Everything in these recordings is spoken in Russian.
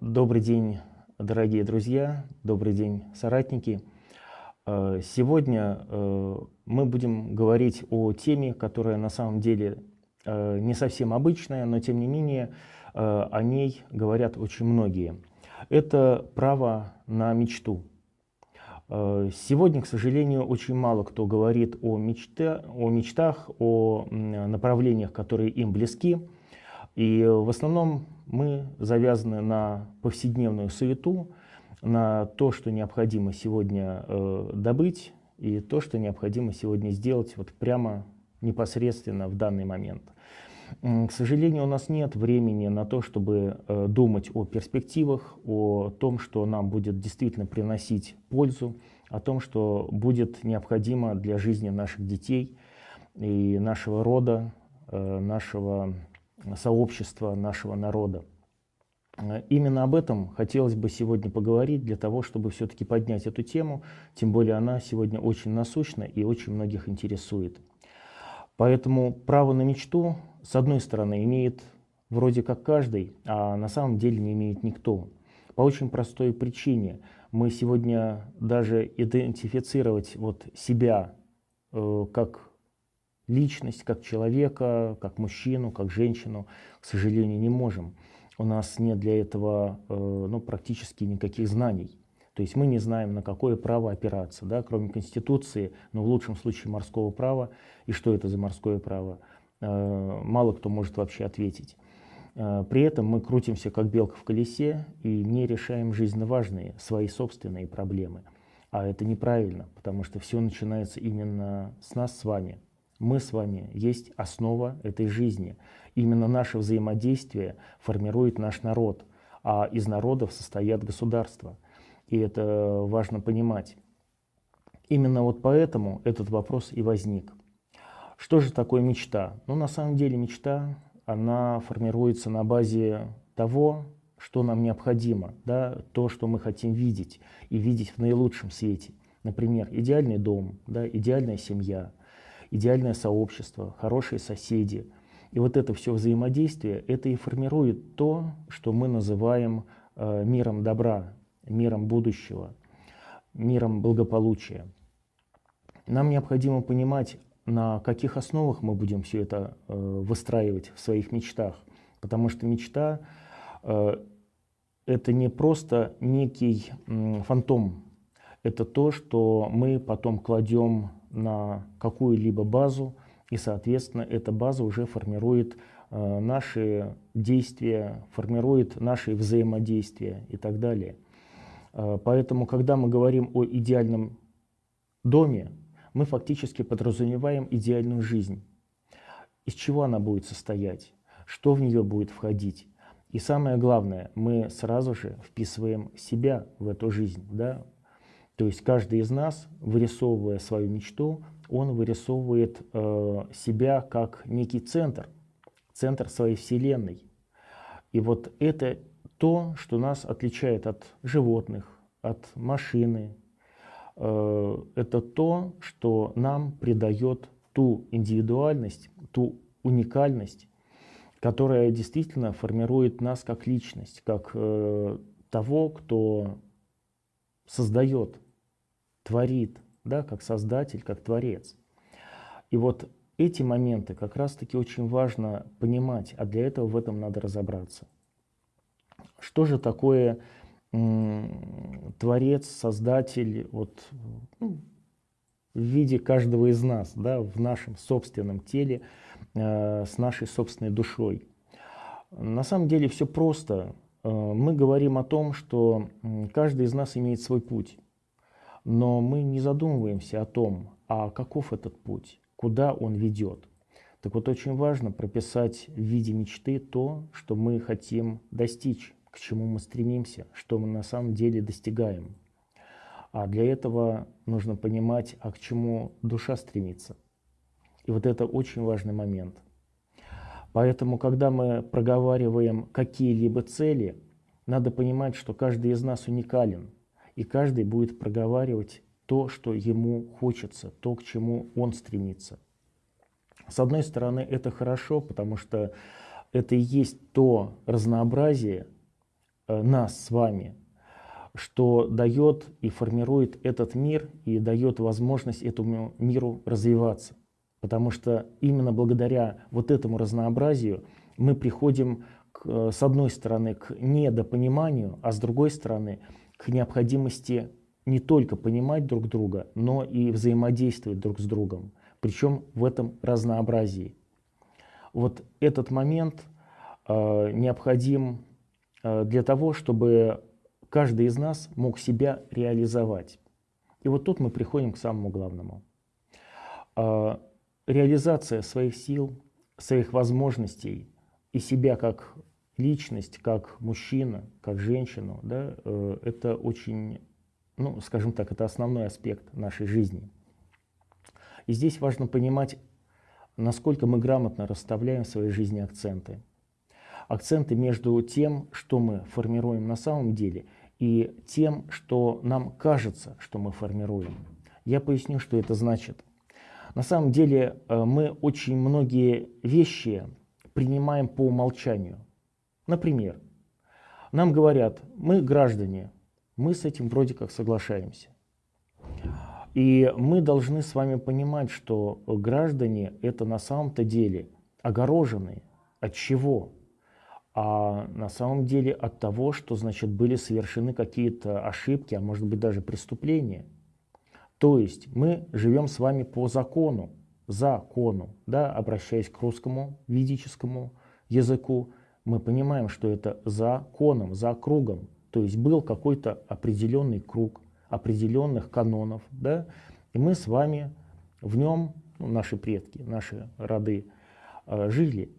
Добрый день, дорогие друзья, добрый день, соратники. Э, сегодня э, мы будем говорить о теме, которая на самом деле э, не совсем обычная, но тем не менее о ней говорят очень многие. Это право на мечту. Сегодня, к сожалению, очень мало кто говорит о, мечте, о мечтах, о направлениях, которые им близки. И в основном мы завязаны на повседневную суету, на то, что необходимо сегодня э, добыть, и то, что необходимо сегодня сделать вот прямо непосредственно в данный момент. К сожалению, у нас нет времени на то, чтобы э, думать о перспективах, о том, что нам будет действительно приносить пользу, о том, что будет необходимо для жизни наших детей и нашего рода, э, нашего сообщества нашего народа. Э, именно об этом хотелось бы сегодня поговорить, для того, чтобы все-таки поднять эту тему, тем более она сегодня очень насущна и очень многих интересует. Поэтому право на мечту, с одной стороны, имеет вроде как каждый, а на самом деле не имеет никто. По очень простой причине. Мы сегодня даже идентифицировать вот себя э, как личность, как человека, как мужчину, как женщину, к сожалению, не можем. У нас нет для этого э, ну, практически никаких знаний. То есть мы не знаем, на какое право опираться, да, кроме Конституции, но в лучшем случае морского права. И что это за морское право? Э, мало кто может вообще ответить. Э, при этом мы крутимся как белка в колесе и не решаем жизненно важные, свои собственные проблемы. А это неправильно, потому что все начинается именно с нас с вами, мы с вами есть основа этой жизни. Именно наше взаимодействие формирует наш народ, а из народов состоят государства. И это важно понимать. Именно вот поэтому этот вопрос и возник. Что же такое мечта? Ну, на самом деле мечта, она формируется на базе того, что нам необходимо, да, то, что мы хотим видеть, и видеть в наилучшем свете. Например, идеальный дом, да, идеальная семья, идеальное сообщество, хорошие соседи. И вот это все взаимодействие, это и формирует то, что мы называем э, миром добра, миром будущего, миром благополучия. Нам необходимо понимать, на каких основах мы будем все это э, выстраивать в своих мечтах. Потому что мечта э, — это не просто некий э, фантом, это то, что мы потом кладем на какую-либо базу, и, соответственно, эта база уже формирует э, наши действия, формирует наши взаимодействия и так далее. Э, поэтому, когда мы говорим о идеальном доме, мы фактически подразумеваем идеальную жизнь. Из чего она будет состоять, что в нее будет входить. И самое главное, мы сразу же вписываем себя в эту жизнь, да, то есть каждый из нас, вырисовывая свою мечту, он вырисовывает э, себя как некий центр, центр своей Вселенной. И вот это то, что нас отличает от животных, от машины. Э, это то, что нам придает ту индивидуальность, ту уникальность, которая действительно формирует нас как личность, как э, того, кто создает творит, да, как создатель, как творец. И вот эти моменты как раз-таки очень важно понимать, а для этого в этом надо разобраться. Что же такое творец, создатель вот, ну, в виде каждого из нас, да, в нашем собственном теле, э, с нашей собственной душой? На самом деле все просто. Э, мы говорим о том, что каждый из нас имеет свой путь. Но мы не задумываемся о том, а каков этот путь, куда он ведет. Так вот, очень важно прописать в виде мечты то, что мы хотим достичь, к чему мы стремимся, что мы на самом деле достигаем. А для этого нужно понимать, а к чему душа стремится. И вот это очень важный момент. Поэтому, когда мы проговариваем какие-либо цели, надо понимать, что каждый из нас уникален – и каждый будет проговаривать то, что ему хочется, то, к чему он стремится. С одной стороны, это хорошо, потому что это и есть то разнообразие, нас с вами, что дает и формирует этот мир и дает возможность этому миру развиваться. Потому что именно благодаря вот этому разнообразию мы приходим, к, э, с одной стороны, к недопониманию, а с другой стороны, к необходимости не только понимать друг друга, но и взаимодействовать друг с другом. Причем в этом разнообразии. Вот этот момент э, необходим э, для того, чтобы каждый из нас мог себя реализовать. И вот тут мы приходим к самому главному. Э, реализация своих сил, своих возможностей и себя как личность, как мужчина, как женщину, да, э, это очень, ну, скажем так, это основной аспект нашей жизни. И здесь важно понимать, насколько мы грамотно расставляем в своей жизни акценты. Акценты между тем, что мы формируем на самом деле, и тем, что нам кажется, что мы формируем. Я поясню, что это значит. На самом деле э, мы очень многие вещи принимаем по умолчанию. Например, нам говорят, мы граждане, мы с этим вроде как соглашаемся. И мы должны с вами понимать, что граждане это на самом-то деле огороженные. От чего? А на самом деле от того, что значит были совершены какие-то ошибки, а может быть даже преступления. То есть мы живем с вами по закону, закону, да, обращаясь к русскому ведическому языку, мы понимаем, что это законом, за кругом. То есть был какой-то определенный круг определенных канонов, да, и мы с вами в нем, ну, наши предки, наши роды, э, жили.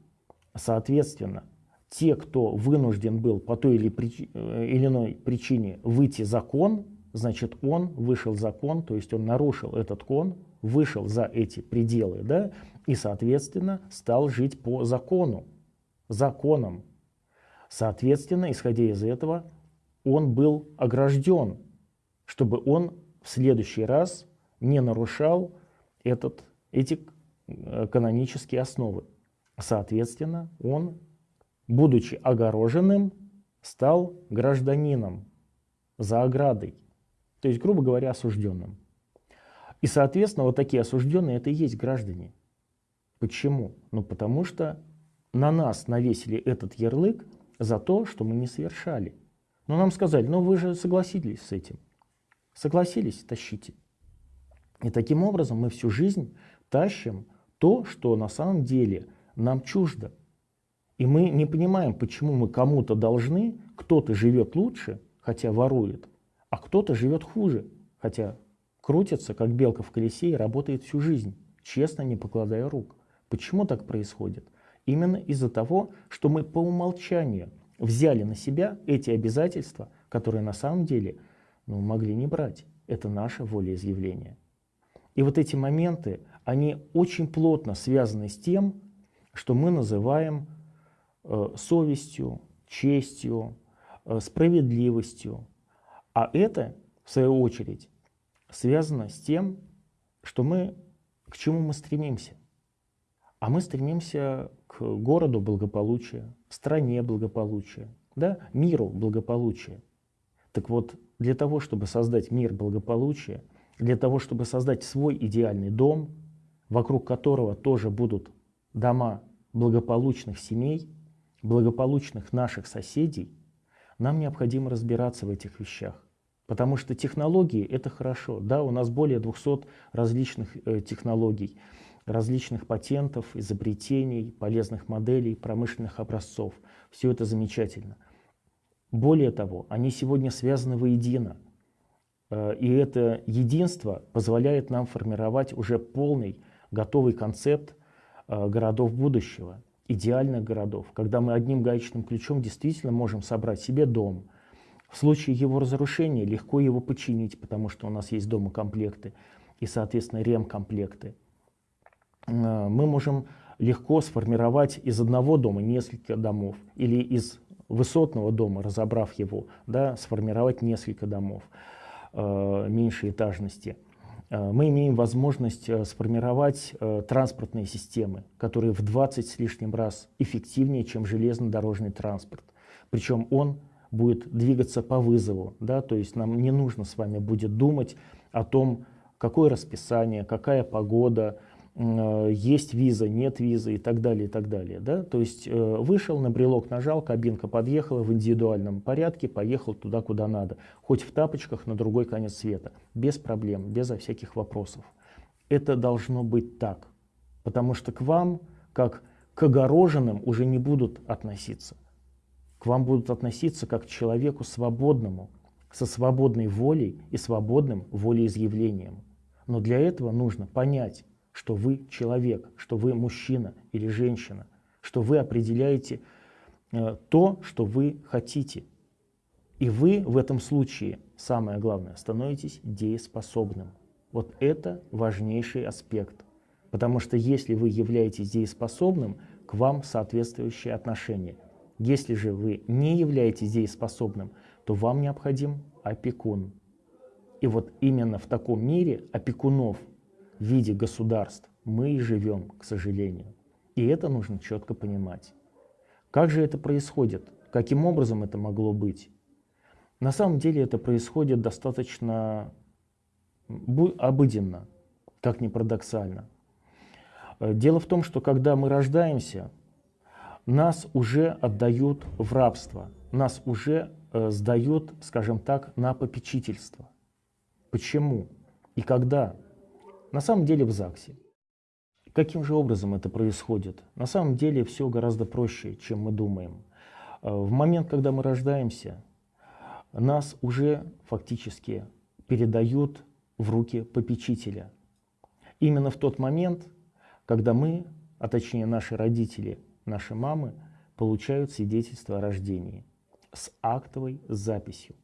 Соответственно, те, кто вынужден был по той или, прич... Э, или иной причине выйти закон, значит, он вышел закон, то есть он нарушил этот кон, вышел за эти пределы, да, и, соответственно, стал жить по закону, законам. Соответственно, исходя из этого, он был огражден, чтобы он в следующий раз не нарушал этот, эти э, канонические основы. Соответственно, он, будучи огороженным, стал гражданином за оградой. То есть, грубо говоря, осужденным. И, соответственно, вот такие осужденные это и есть граждане. Почему? Ну, потому что на нас навесили этот ярлык за то, что мы не совершали. Но нам сказали, ну вы же согласились с этим. Согласились, тащите. И таким образом мы всю жизнь тащим то, что на самом деле нам чуждо. И мы не понимаем, почему мы кому-то должны, кто-то живет лучше, хотя ворует, а кто-то живет хуже, хотя крутится, как белка в колесе и работает всю жизнь, честно не покладая рук. Почему так происходит? Именно из-за того, что мы по умолчанию взяли на себя эти обязательства, которые на самом деле ну, могли не брать. Это наше волеизъявление. И вот эти моменты, они очень плотно связаны с тем, что мы называем э, совестью, честью, э, справедливостью. А это, в свою очередь, связано с тем, что мы, к чему мы стремимся. А мы стремимся к городу благополучия, стране благополучия, да, миру благополучия. Так вот, для того, чтобы создать мир благополучия, для того, чтобы создать свой идеальный дом, вокруг которого тоже будут дома благополучных семей, благополучных наших соседей, нам необходимо разбираться в этих вещах. Потому что технологии — это хорошо. Да, у нас более 200 различных э, технологий, различных патентов, изобретений, полезных моделей, промышленных образцов. Все это замечательно. Более того, они сегодня связаны воедино. Э, и это единство позволяет нам формировать уже полный, готовый концепт э, городов будущего, идеальных городов, когда мы одним гаечным ключом действительно можем собрать себе дом, в случае его разрушения легко его починить, потому что у нас есть дома комплекты и, соответственно, ремкомплекты. Э, мы можем легко сформировать из одного дома несколько домов или из высотного дома, разобрав его, да, сформировать несколько домов э, меньшей этажности. Э, мы имеем возможность э, сформировать э, транспортные системы, которые в 20 с лишним раз эффективнее, чем железнодорожный транспорт. Причем он будет двигаться по вызову, да, то есть нам не нужно с вами будет думать о том, какое расписание, какая погода, э, есть виза, нет визы и так далее, и так далее. Да? То есть э, вышел, на брелок нажал, кабинка подъехала в индивидуальном порядке, поехал туда, куда надо. Хоть в тапочках на другой конец света. Без проблем, безо всяких вопросов. Это должно быть так. Потому что к вам, как к огороженным, уже не будут относиться. К вам будут относиться как к человеку свободному, со свободной волей и свободным волеизъявлением. Но для этого нужно понять, что вы человек, что вы мужчина или женщина, что вы определяете э, то, что вы хотите. И вы в этом случае, самое главное, становитесь дееспособным. Вот это важнейший аспект. Потому что если вы являетесь дееспособным, к вам соответствующее отношение. Если же вы не являетесь дееспособным, то вам необходим опекун. И вот именно в таком мире опекунов в виде государств мы и живем, к сожалению. И это нужно четко понимать. Как же это происходит? Каким образом это могло быть? На самом деле это происходит достаточно обыденно, как ни парадоксально. Э, дело в том, что когда мы рождаемся, нас уже отдают в рабство, нас уже э, сдают, скажем так, на попечительство. Почему и когда? На самом деле в ЗАГСе. Каким же образом это происходит? На самом деле все гораздо проще, чем мы думаем. Э, в момент, когда мы рождаемся, нас уже фактически передают в руки попечителя. Именно в тот момент, когда мы, а точнее наши родители, наши мамы, получают свидетельство о рождении с актовой записью.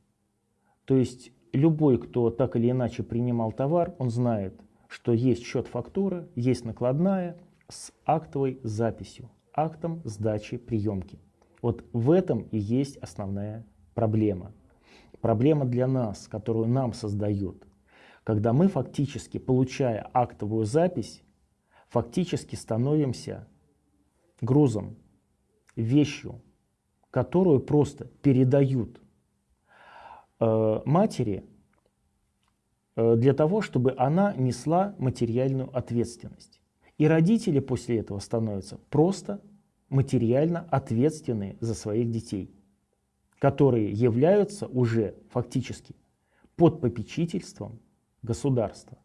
То есть любой, кто так или иначе принимал товар, он знает, что есть счет фактуры, есть накладная с актовой записью, актом сдачи приемки. Вот в этом и есть основная проблема. Проблема для нас, которую нам создают, когда мы фактически, получая актовую запись, фактически становимся грузом, вещью, которую просто передают э, матери для того, чтобы она несла материальную ответственность. И родители после этого становятся просто материально ответственны за своих детей, которые являются уже фактически под попечительством государства.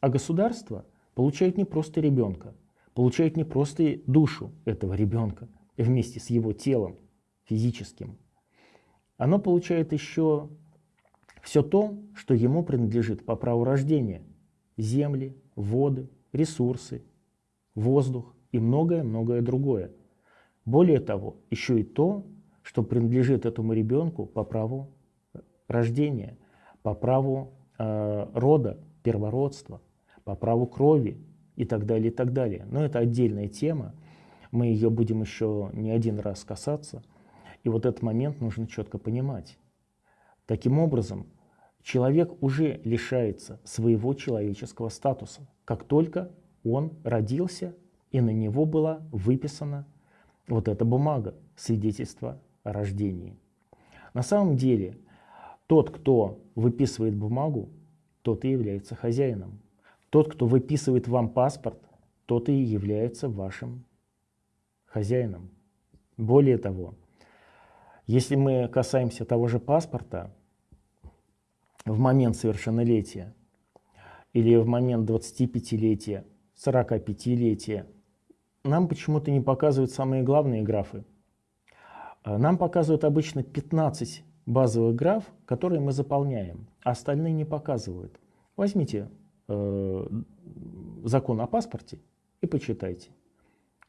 А государство получает не просто ребенка, получает не просто душу этого ребенка вместе с его телом физическим. Оно получает еще все то, что ему принадлежит по праву рождения. Земли, воды, ресурсы, воздух и многое-многое другое. Более того, еще и то, что принадлежит этому ребенку по праву рождения, по праву э, рода, первородства – по праву крови и так далее, и так далее. Но это отдельная тема, мы ее будем еще не один раз касаться. И вот этот момент нужно четко понимать. Таким образом, человек уже лишается своего человеческого статуса, как только он родился и на него была выписана вот эта бумага, свидетельство о рождении. На самом деле, тот, кто выписывает бумагу, тот и является хозяином. Тот, кто выписывает вам паспорт, тот и является вашим хозяином. Более того, если мы касаемся того же паспорта, в момент совершеннолетия или в момент 25-летия, 45-летия, нам почему-то не показывают самые главные графы. Нам показывают обычно 15 базовых граф, которые мы заполняем, а остальные не показывают. Возьмите э, закон о паспорте и почитайте.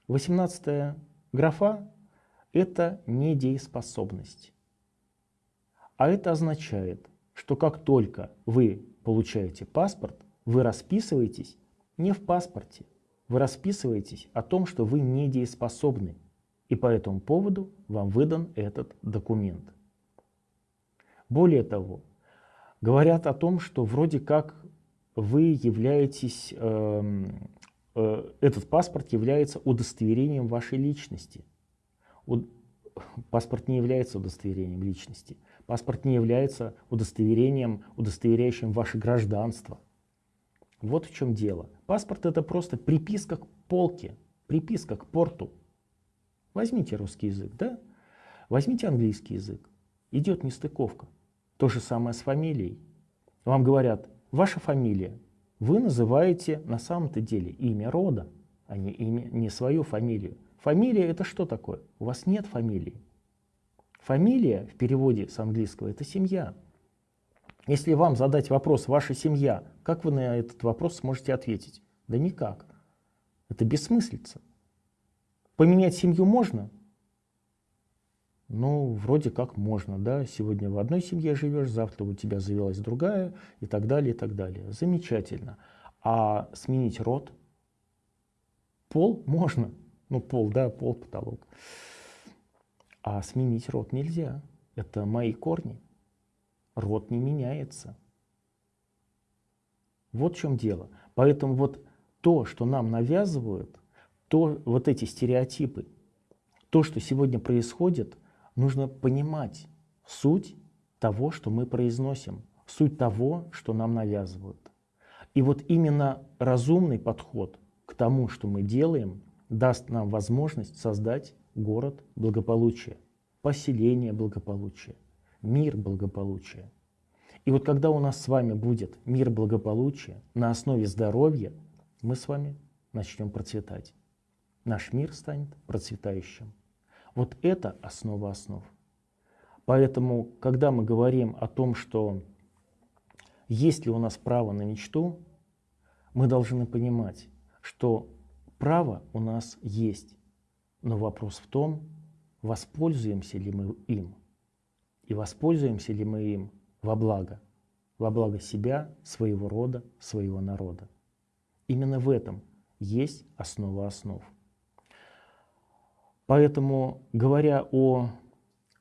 18 графа – это недееспособность. А это означает, что как только вы получаете паспорт, вы расписываетесь не в паспорте, вы расписываетесь о том, что вы недееспособны, и по этому поводу вам выдан этот документ. Более того, говорят о том, что вроде как вы являетесь, э, э, этот паспорт является удостоверением вашей личности. паспорт не является удостоверением личности. Паспорт не является удостоверением, удостоверяющим ваше гражданство. Вот в чем дело. Паспорт это просто приписка к полке, приписка к порту. Возьмите русский язык, да? Возьмите английский язык. Идет нестыковка. То же самое с фамилией. Вам говорят, ваша фамилия. Вы называете на самом-то деле имя рода, а не, имя, не свою фамилию. Фамилия это что такое? У вас нет фамилии. Фамилия в переводе с английского это семья. Если вам задать вопрос «ваша семья», как вы на этот вопрос сможете ответить? Да никак. Это бессмыслица. Поменять семью можно? Ну, вроде как можно, да. Сегодня в одной семье живешь, завтра у тебя завелась другая и так далее, и так далее. Замечательно. А сменить род? Пол можно. Ну, пол, да, пол, потолок. А сменить род нельзя. Это мои корни. Род не меняется. Вот в чем дело. Поэтому вот то, что нам навязывают, то, вот эти стереотипы, то, что сегодня происходит, нужно понимать суть того, что мы произносим, суть того, что нам навязывают. И вот именно разумный подход к тому, что мы делаем, даст нам возможность создать город благополучия, поселение благополучия, мир благополучия. И вот когда у нас с вами будет мир благополучия на основе здоровья, мы с вами начнем процветать. Наш мир станет процветающим. Вот это основа основ. Поэтому, когда мы говорим о том, что есть ли у нас право на мечту, мы должны понимать, что право у нас есть. Но вопрос в том, воспользуемся ли мы им. И воспользуемся ли мы им во благо, во благо себя, своего рода, своего народа. Именно в этом есть основа основ. Поэтому, говоря о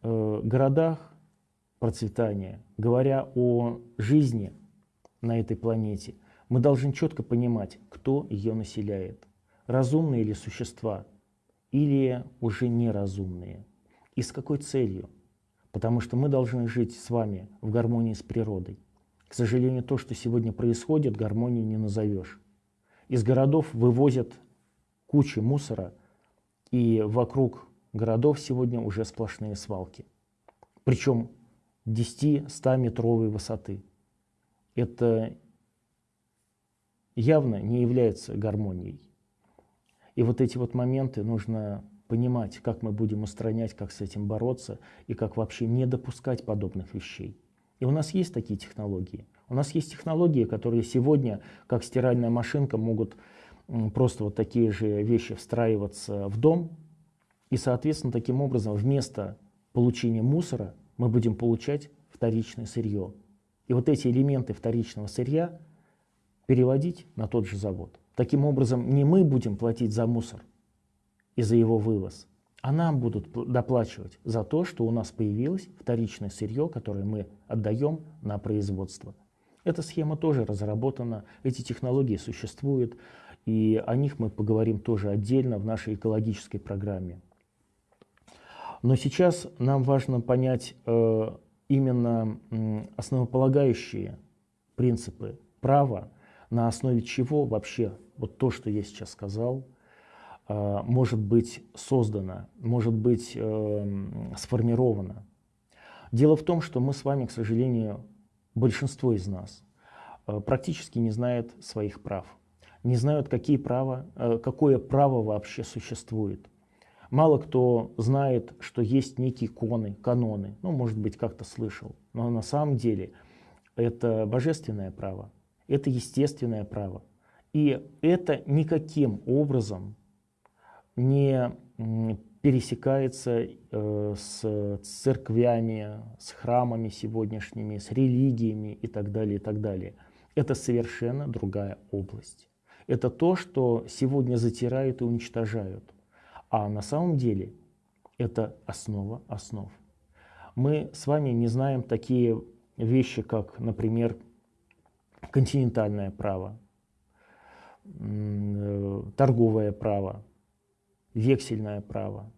э, городах процветания, говоря о жизни на этой планете, мы должны четко понимать, кто ее населяет. Разумные ли существа или уже неразумные. И с какой целью? Потому что мы должны жить с вами в гармонии с природой. К сожалению, то, что сегодня происходит, гармонии не назовешь. Из городов вывозят кучи мусора, и вокруг городов сегодня уже сплошные свалки. Причем 10-100 метровой высоты. Это явно не является гармонией. И вот эти вот моменты нужно понимать, как мы будем устранять, как с этим бороться и как вообще не допускать подобных вещей. И у нас есть такие технологии. У нас есть технологии, которые сегодня, как стиральная машинка, могут просто вот такие же вещи встраиваться в дом. И, соответственно, таким образом вместо получения мусора мы будем получать вторичное сырье. И вот эти элементы вторичного сырья переводить на тот же завод. Таким образом, не мы будем платить за мусор и за его вывоз, а нам будут доплачивать за то, что у нас появилось вторичное сырье, которое мы отдаем на производство. Эта схема тоже разработана, эти технологии существуют, и о них мы поговорим тоже отдельно в нашей экологической программе. Но сейчас нам важно понять э, именно э, основополагающие принципы права, на основе чего вообще вот то, что я сейчас сказал, э, может быть создано, может быть э, сформировано. Дело в том, что мы с вами, к сожалению, большинство из нас э, практически не знает своих прав, не знают, какие права, какое право вообще существует. Мало кто знает, что есть некие коны, каноны, ну, может быть, как-то слышал, но на самом деле это божественное право, это естественное право. И это никаким образом не пересекается э, с церквями, с храмами сегодняшними, с религиями и так далее, и так далее. Это совершенно другая область. Это то, что сегодня затирают и уничтожают. А на самом деле это основа основ. Мы с вами не знаем такие вещи, как, например, континентальное право, э, торговое право, вексельное право.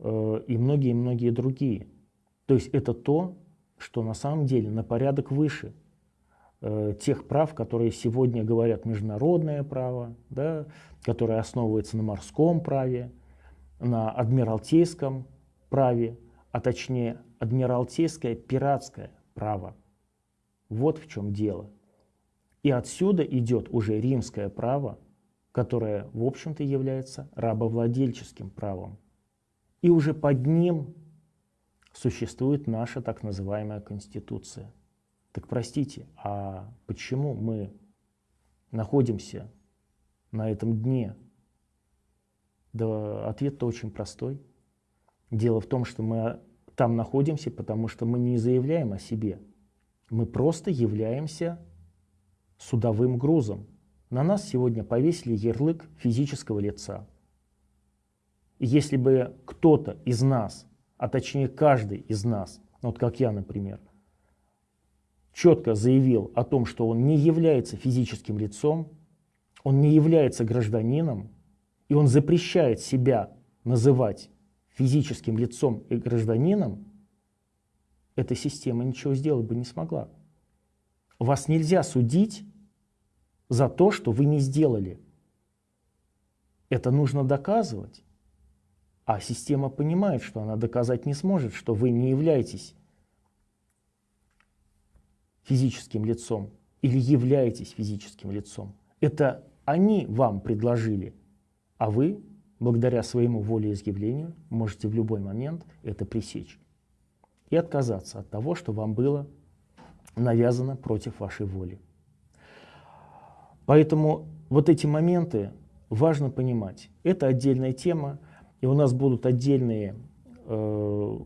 э, и многие-многие другие. То есть это то, что на самом деле на порядок выше э, тех прав, которые сегодня говорят международное право, да, которое основывается на морском праве, на адмиралтейском праве, а точнее адмиралтейское пиратское право. Вот в чем дело. И отсюда идет уже римское право, которое, в общем-то, является рабовладельческим правом. И уже под ним существует наша так называемая Конституция. Так простите, а почему мы находимся на этом дне? Да ответ-то очень простой. Дело в том, что мы там находимся, потому что мы не заявляем о себе. Мы просто являемся судовым грузом. На нас сегодня повесили ярлык физического лица. И если бы кто-то из нас, а точнее каждый из нас, вот как я, например, четко заявил о том, что он не является физическим лицом, он не является гражданином, и он запрещает себя называть физическим лицом и гражданином, эта система ничего сделать бы не смогла. Вас нельзя судить за то, что вы не сделали. Это нужно доказывать. А система понимает, что она доказать не сможет, что вы не являетесь физическим лицом или являетесь физическим лицом. Это они вам предложили, а вы благодаря своему волеизъявлению можете в любой момент это пресечь и отказаться от того, что вам было навязано против вашей воли. Поэтому вот эти моменты важно понимать. Это отдельная тема, и у нас будут отдельные э,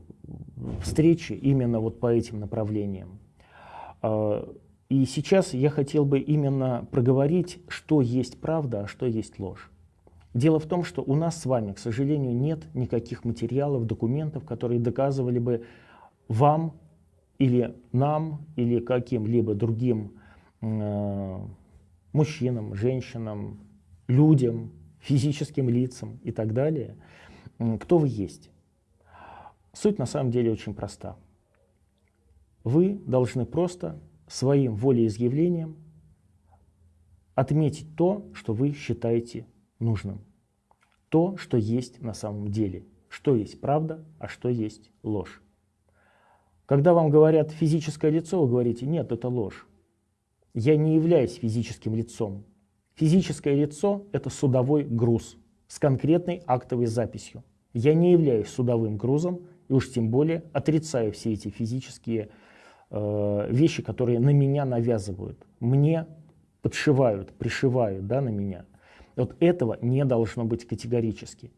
встречи именно вот по этим направлениям. Э, и сейчас я хотел бы именно проговорить, что есть правда, а что есть ложь. Дело в том, что у нас с вами, к сожалению, нет никаких материалов, документов, которые доказывали бы вам или нам, или каким-либо другим э, мужчинам, женщинам, людям, физическим лицам и так далее, кто вы есть. Суть на самом деле очень проста. Вы должны просто своим волеизъявлением отметить то, что вы считаете нужным. То, что есть на самом деле. Что есть правда, а что есть ложь. Когда вам говорят физическое лицо, вы говорите, нет, это ложь. Я не являюсь физическим лицом. Физическое лицо – это судовой груз с конкретной актовой записью. Я не являюсь судовым грузом и уж тем более отрицаю все эти физические э, вещи, которые на меня навязывают. Мне подшивают, пришивают да, на меня. Вот этого не должно быть категорически.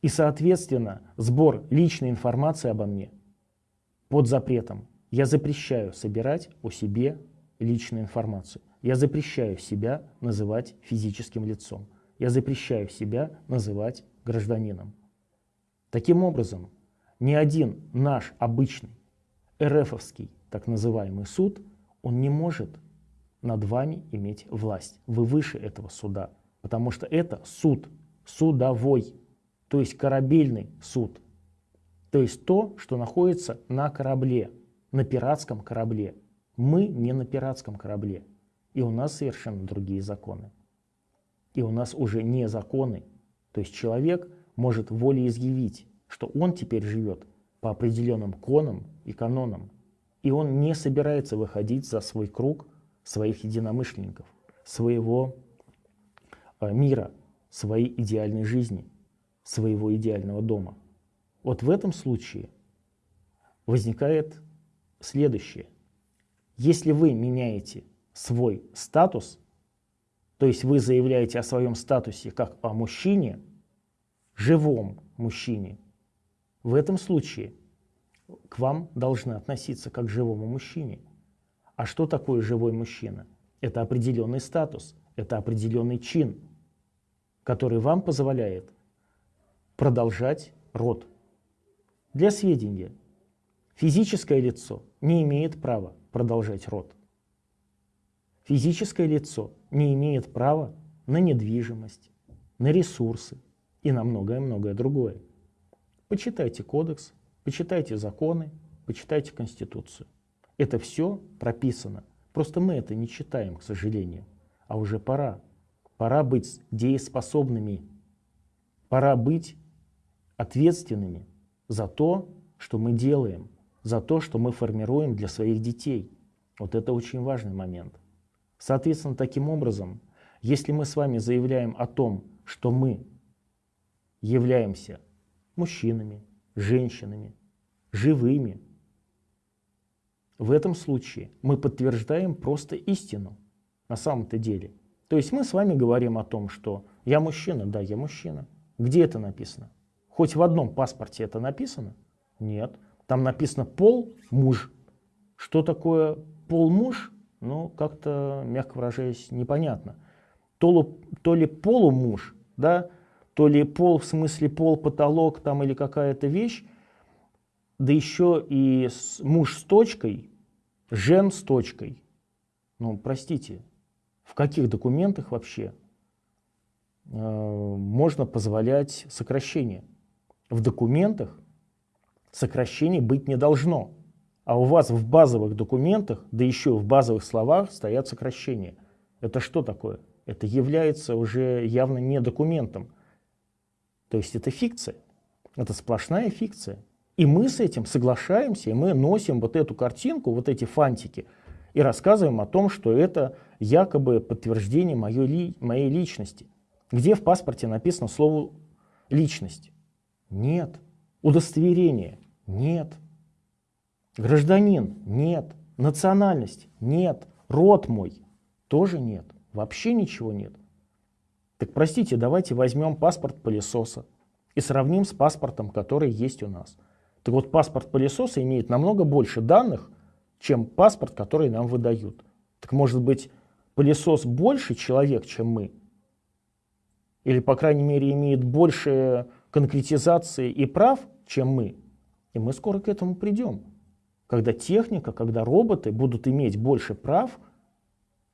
И, соответственно, сбор личной информации обо мне под запретом. Я запрещаю собирать о себе личную информацию. Я запрещаю себя называть физическим лицом. Я запрещаю себя называть гражданином. Таким образом, ни один наш обычный РФовский так называемый суд, он не может над вами иметь власть. Вы выше этого суда, потому что это суд, судовой, то есть корабельный суд. То есть то, что находится на корабле, на пиратском корабле. Мы не на пиратском корабле, и у нас совершенно другие законы. И у нас уже не законы. То есть человек может волеизъявить, что он теперь живет по определенным конам и канонам. И он не собирается выходить за свой круг своих единомышленников, своего э, мира, своей идеальной жизни, своего идеального дома. Вот в этом случае возникает следующее. Если вы меняете свой статус, то есть вы заявляете о своем статусе как о мужчине, живом мужчине, в этом случае к вам должны относиться как к живому мужчине. А что такое живой мужчина? Это определенный статус, это определенный чин, который вам позволяет продолжать род. Для сведения, физическое лицо не имеет права продолжать род. Физическое лицо не имеет права на недвижимость, на ресурсы и на многое-многое другое. Почитайте кодекс, почитайте законы, почитайте Конституцию. Это все прописано. Просто мы это не читаем, к сожалению. А уже пора. Пора быть дееспособными. Пора быть ответственными за то, что мы делаем, за то, что мы формируем для своих детей. Вот это очень важный момент. Соответственно, таким образом, если мы с вами заявляем о том, что мы являемся мужчинами, женщинами, живыми, в этом случае мы подтверждаем просто истину на самом-то деле. То есть мы с вами говорим о том, что я мужчина, да, я мужчина. Где это написано? Хоть в одном паспорте это написано? Нет. Там написано пол муж. Что такое пол муж? Ну, как-то, мягко выражаясь, непонятно. То, то ли полумуж, да, то ли пол в смысле пол, потолок там или какая-то вещь, да еще и с, муж с точкой, Жен с точкой. Ну, простите, в каких документах вообще э, можно позволять сокращение? В документах сокращений быть не должно. А у вас в базовых документах, да еще в базовых словах стоят сокращения. Это что такое? Это является уже явно не документом. То есть это фикция. Это сплошная фикция. И мы с этим соглашаемся, и мы носим вот эту картинку, вот эти фантики, и рассказываем о том, что это якобы подтверждение моей, ли, моей личности. Где в паспорте написано слово «личность»? Нет. Удостоверение? Нет. Гражданин? Нет. Национальность? Нет. Род мой? Тоже нет. Вообще ничего нет. Так простите, давайте возьмем паспорт пылесоса и сравним с паспортом, который есть у нас. Так вот, паспорт пылесоса имеет намного больше данных, чем паспорт, который нам выдают. Так может быть, пылесос больше человек, чем мы? Или, по крайней мере, имеет больше конкретизации и прав, чем мы? И мы скоро к этому придем. Когда техника, когда роботы будут иметь больше прав,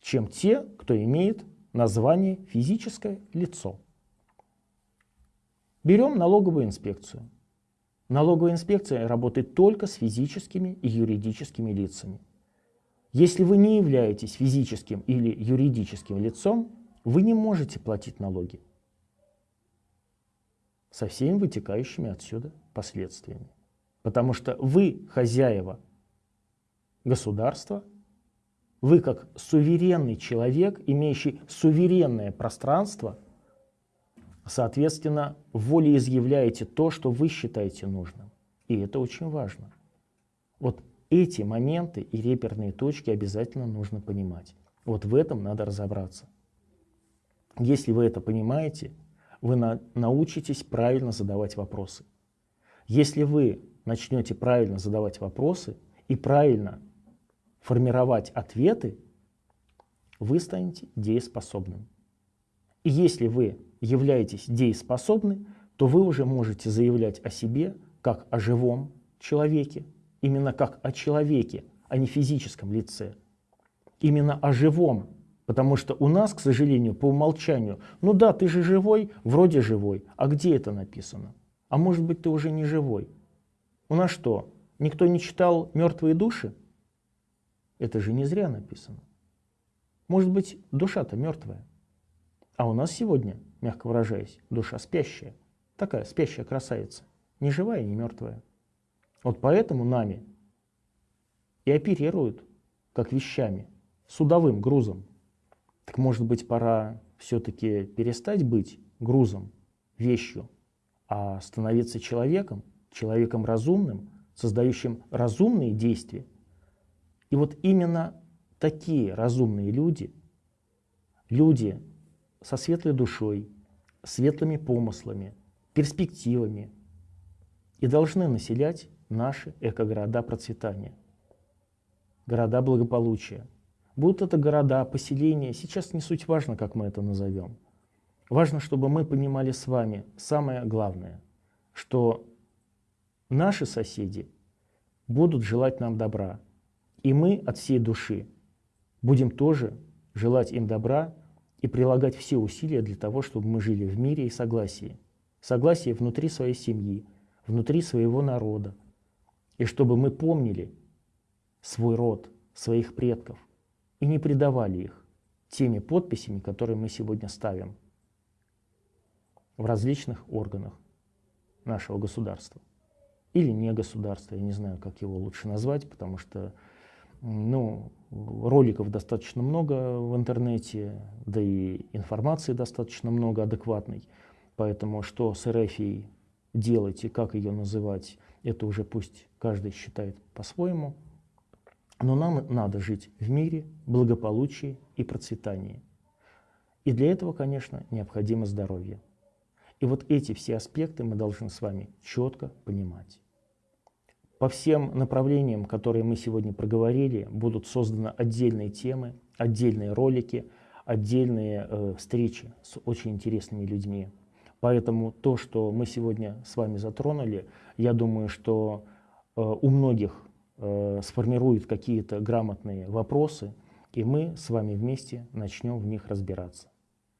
чем те, кто имеет название физическое лицо. Берем налоговую инспекцию. Налоговая инспекция работает только с физическими и юридическими лицами. Если вы не являетесь физическим или юридическим лицом, вы не можете платить налоги со всеми вытекающими отсюда последствиями. Потому что вы хозяева государства, вы как суверенный человек, имеющий суверенное пространство – Соответственно, волеизъявляете то, что вы считаете нужным. И это очень важно. Вот эти моменты и реперные точки обязательно нужно понимать. Вот в этом надо разобраться. Если вы это понимаете, вы на, научитесь правильно задавать вопросы. Если вы начнете правильно задавать вопросы и правильно формировать ответы, вы станете дееспособным. И если вы являетесь дееспособны, то вы уже можете заявлять о себе как о живом человеке, именно как о человеке, а не физическом лице. Именно о живом, потому что у нас, к сожалению, по умолчанию, ну да, ты же живой, вроде живой, а где это написано? А может быть, ты уже не живой? У нас что, никто не читал «Мертвые души»? Это же не зря написано. Может быть, душа-то мертвая. А у нас сегодня, мягко выражаясь, душа спящая. Такая спящая красавица. Не живая не мертвая. Вот поэтому нами и оперируют как вещами, судовым грузом. Так может быть пора все-таки перестать быть грузом, вещью, а становиться человеком, человеком разумным, создающим разумные действия. И вот именно такие разумные люди, люди, со светлой душой, светлыми помыслами, перспективами и должны населять наши эко-города процветания, города благополучия. Будут это города, поселения, сейчас не суть важно, как мы это назовем. Важно, чтобы мы понимали с вами самое главное, что наши соседи будут желать нам добра, и мы от всей души будем тоже желать им добра, и прилагать все усилия для того, чтобы мы жили в мире и согласии. Согласие внутри своей семьи, внутри своего народа. И чтобы мы помнили свой род, своих предков, и не предавали их теми подписями, которые мы сегодня ставим в различных органах нашего государства. Или не государства, я не знаю, как его лучше назвать, потому что ну, роликов достаточно много в интернете, да и информации достаточно много адекватной. Поэтому что с РФИ делать и как ее называть, это уже пусть каждый считает по-своему. Но нам надо жить в мире, благополучии и процветании. И для этого, конечно, необходимо здоровье. И вот эти все аспекты мы должны с вами четко понимать. По всем направлениям, которые мы сегодня проговорили, будут созданы отдельные темы, отдельные ролики, отдельные э, встречи с очень интересными людьми. Поэтому то, что мы сегодня с вами затронули, я думаю, что э, у многих э, сформирует какие-то грамотные вопросы, и мы с вами вместе начнем в них разбираться.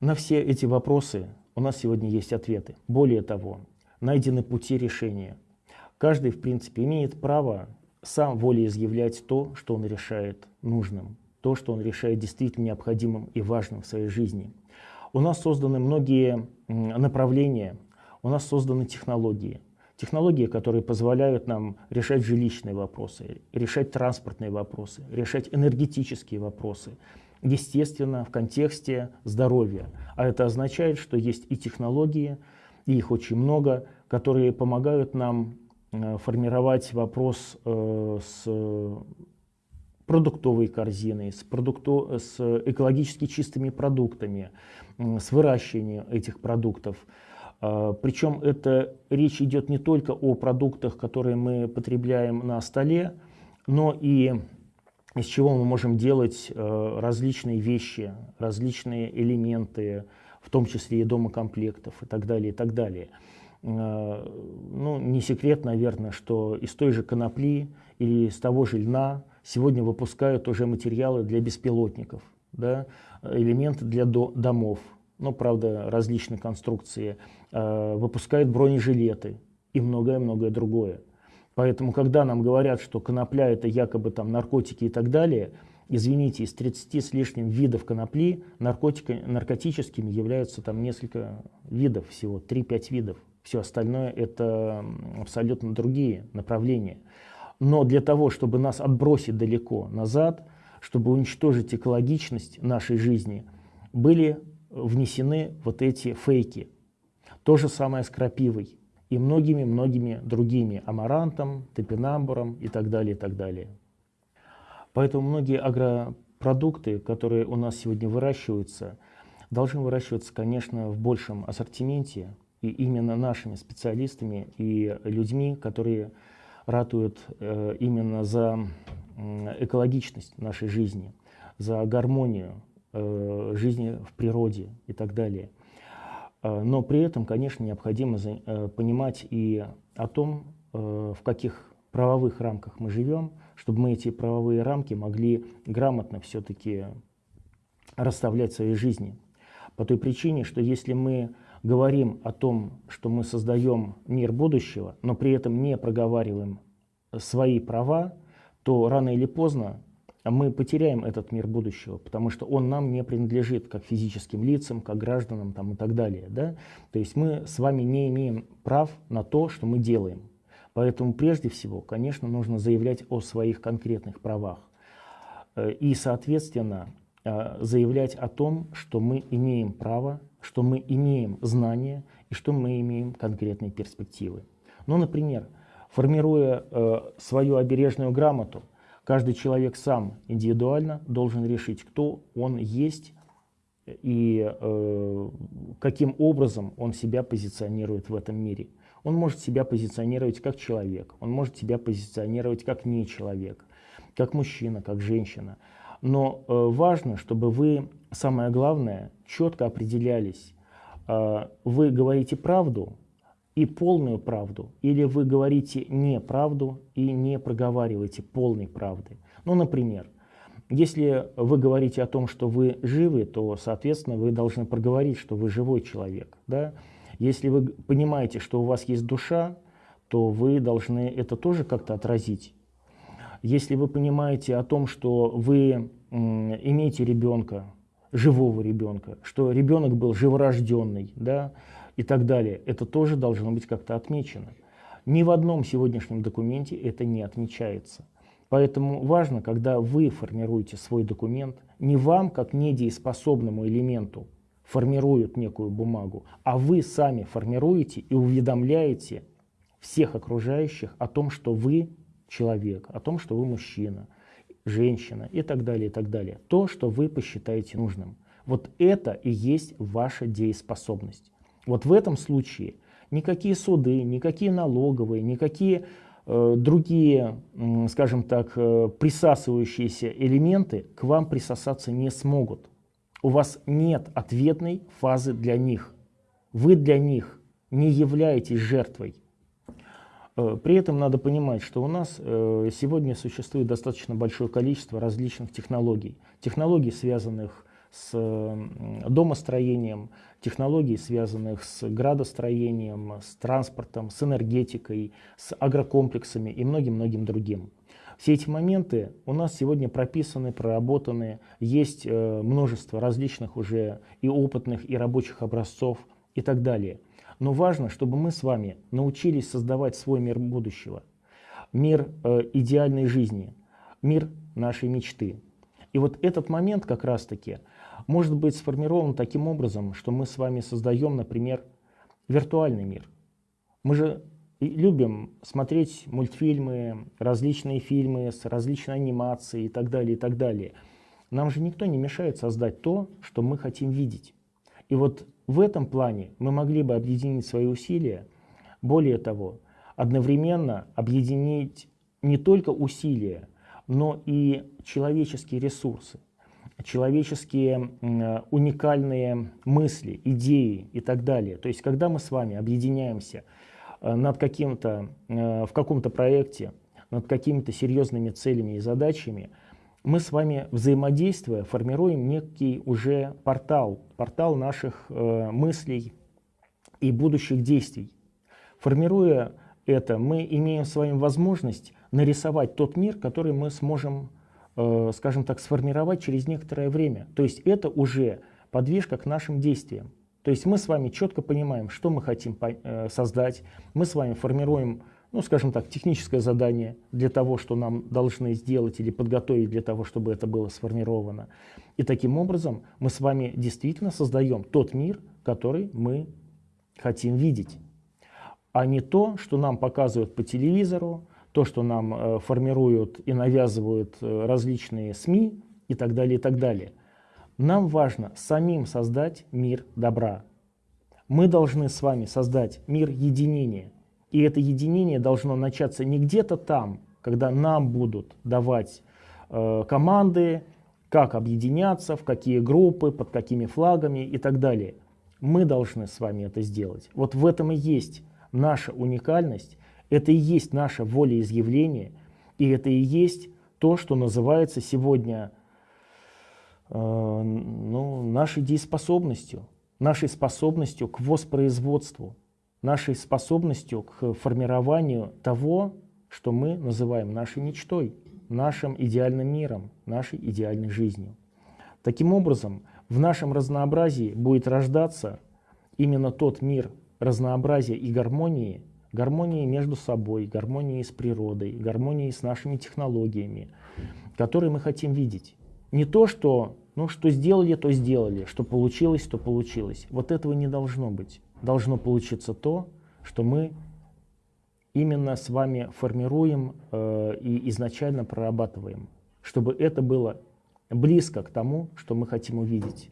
На все эти вопросы у нас сегодня есть ответы. Более того, найдены пути решения. Каждый, в принципе, имеет право сам волеизъявлять то, что он решает нужным, то, что он решает действительно необходимым и важным в своей жизни. У нас созданы многие направления, у нас созданы технологии. Технологии, которые позволяют нам решать жилищные вопросы, решать транспортные вопросы, решать энергетические вопросы, естественно, в контексте здоровья. А это означает, что есть и технологии, и их очень много, которые помогают нам э, формировать вопрос э, с продуктовой корзиной, с, продукто, с экологически чистыми продуктами, с выращиванием этих продуктов. А, Причем это речь идет не только о продуктах, которые мы потребляем на столе, но и из чего мы можем делать э, различные вещи, различные элементы, в том числе и домокомплектов и так далее, и так далее. Э, ну, не секрет, наверное, что из той же конопли или из того же льна сегодня выпускают уже материалы для беспилотников, да, элементы для до домов, ну, правда, различные конструкции, выпускают бронежилеты и многое-многое другое. Поэтому, когда нам говорят, что конопля это якобы там наркотики и так далее, извините, из 30 с лишним видов конопли наркотика, наркотическими являются там несколько видов всего, 3-5 видов. Все остальное это абсолютно другие направления. Но для того, чтобы нас отбросить далеко назад, чтобы уничтожить экологичность нашей жизни, были внесены вот эти фейки. То же самое с крапивой и многими-многими другими, амарантом, топинамбуром и так далее, и так далее. Поэтому многие агропродукты, которые у нас сегодня выращиваются, должны выращиваться, конечно, в большем ассортименте, и именно нашими специалистами и людьми, которые ратуют э, именно за экологичность нашей жизни, за гармонию э, жизни в природе и так далее. Э, но при этом, конечно, необходимо э, понимать и о том, э, в каких правовых рамках мы живем, чтобы мы эти правовые рамки могли грамотно все-таки расставлять в своей жизни. По той причине, что если мы говорим о том, что мы создаем мир будущего, но при этом не проговариваем свои права, то рано или поздно мы потеряем этот мир будущего, потому что он нам не принадлежит как физическим лицам, как гражданам там, и так далее. Да? То есть мы с вами не имеем прав на то, что мы делаем. Поэтому прежде всего, конечно, нужно заявлять о своих конкретных правах. Э, и, соответственно, э, заявлять о том, что мы имеем право, что мы имеем знания и что мы имеем конкретные перспективы. Ну, например, формируя э, свою обережную грамоту, Каждый человек сам индивидуально должен решить, кто он есть и э, каким образом он себя позиционирует в этом мире. Он может себя позиционировать как человек, он может себя позиционировать как не человек, как мужчина, как женщина. Но э, важно, чтобы вы, самое главное, четко определялись. Э, вы говорите правду, и полную правду, или вы говорите неправду и не проговариваете полной правды. Ну, например, если вы говорите о том, что вы живы, то, соответственно, вы должны проговорить, что вы живой человек. Да? Если вы понимаете, что у вас есть душа, то вы должны это тоже как-то отразить. Если вы понимаете о том, что вы имеете ребенка, живого ребенка, что ребенок был живорожденный, да, и так далее, это тоже должно быть как-то отмечено. Ни в одном сегодняшнем документе это не отмечается. Поэтому важно, когда вы формируете свой документ, не вам, как недееспособному элементу, формируют некую бумагу, а вы сами формируете и уведомляете всех окружающих о том, что вы человек, о том, что вы мужчина, женщина и так далее, и так далее. То, что вы посчитаете нужным. Вот это и есть ваша дееспособность. Вот в этом случае никакие суды, никакие налоговые, никакие э, другие, э, скажем так, э, присасывающиеся элементы к вам присосаться не смогут. У вас нет ответной фазы для них. Вы для них не являетесь жертвой. Э, при этом надо понимать, что у нас э, сегодня существует достаточно большое количество различных технологий. Технологий, связанных с домостроением, технологий, связанных с градостроением, с транспортом, с энергетикой, с агрокомплексами и многим-многим другим. Все эти моменты у нас сегодня прописаны, проработаны, есть э, множество различных уже и опытных, и рабочих образцов и так далее. Но важно, чтобы мы с вами научились создавать свой мир будущего, мир э, идеальной жизни, мир нашей мечты. И вот этот момент как раз-таки может быть сформирован таким образом, что мы с вами создаем, например, виртуальный мир. Мы же любим смотреть мультфильмы, различные фильмы с различной анимацией и так далее, и так далее. Нам же никто не мешает создать то, что мы хотим видеть. И вот в этом плане мы могли бы объединить свои усилия, более того, одновременно объединить не только усилия, но и человеческие ресурсы, человеческие уникальные мысли, идеи и так далее. То есть, когда мы с вами объединяемся э, над каким-то, э, в каком-то проекте, над какими-то серьезными целями и задачами, мы с вами, взаимодействуя, формируем некий уже портал, портал наших э, мыслей и будущих действий. Формируя это, мы имеем с вами возможность нарисовать тот мир, который мы сможем, э, скажем так, сформировать через некоторое время. То есть это уже подвижка к нашим действиям. То есть мы с вами четко понимаем, что мы хотим э, создать, мы с вами формируем ну, скажем так, техническое задание для того, что нам должны сделать или подготовить для того, чтобы это было сформировано. И таким образом мы с вами действительно создаем тот мир, который мы хотим видеть, а не то, что нам показывают по телевизору, то, что нам э, формируют и навязывают э, различные СМИ и так далее, и так далее. Нам важно самим создать мир добра. Мы должны с вами создать мир единения, и это единение должно начаться не где-то там, когда нам будут давать э, команды, как объединяться, в какие группы, под какими флагами и так далее. Мы должны с вами это сделать. Вот в этом и есть наша уникальность, это и есть наше волеизъявление, и это и есть то, что называется сегодня э, ну, нашей дееспособностью, нашей способностью к воспроизводству нашей способностью к формированию того, что мы называем нашей мечтой, нашим идеальным миром, нашей идеальной жизнью. Таким образом, в нашем разнообразии будет рождаться именно тот мир разнообразия и гармонии, гармонии между собой, гармонии с природой, гармонии с нашими технологиями, которые мы хотим видеть. Не то, что, ну, что сделали, то сделали, что получилось, то получилось. Вот этого не должно быть должно получиться то, что мы именно с вами формируем э, и изначально прорабатываем, чтобы это было близко к тому, что мы хотим увидеть.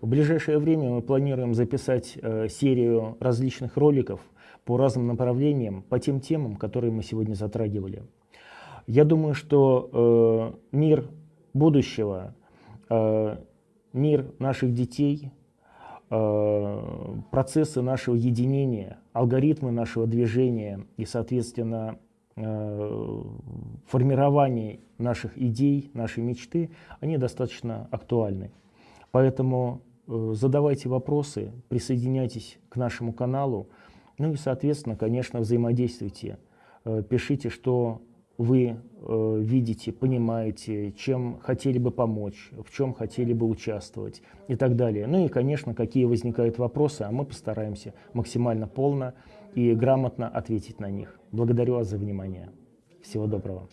В ближайшее время мы планируем записать э, серию различных роликов по разным направлениям, по тем темам, которые мы сегодня затрагивали. Я думаю, что э, мир будущего, э, мир наших детей, Э, процессы нашего единения, алгоритмы нашего движения и, соответственно, э, формирование наших идей, нашей мечты, они достаточно актуальны. Поэтому э, задавайте вопросы, присоединяйтесь к нашему каналу. Ну и, соответственно, конечно, взаимодействуйте. Э, пишите, что вы э, видите, понимаете, чем хотели бы помочь, в чем хотели бы участвовать и так далее. Ну и, конечно, какие возникают вопросы, а мы постараемся максимально полно и грамотно ответить на них. Благодарю вас за внимание. Всего доброго.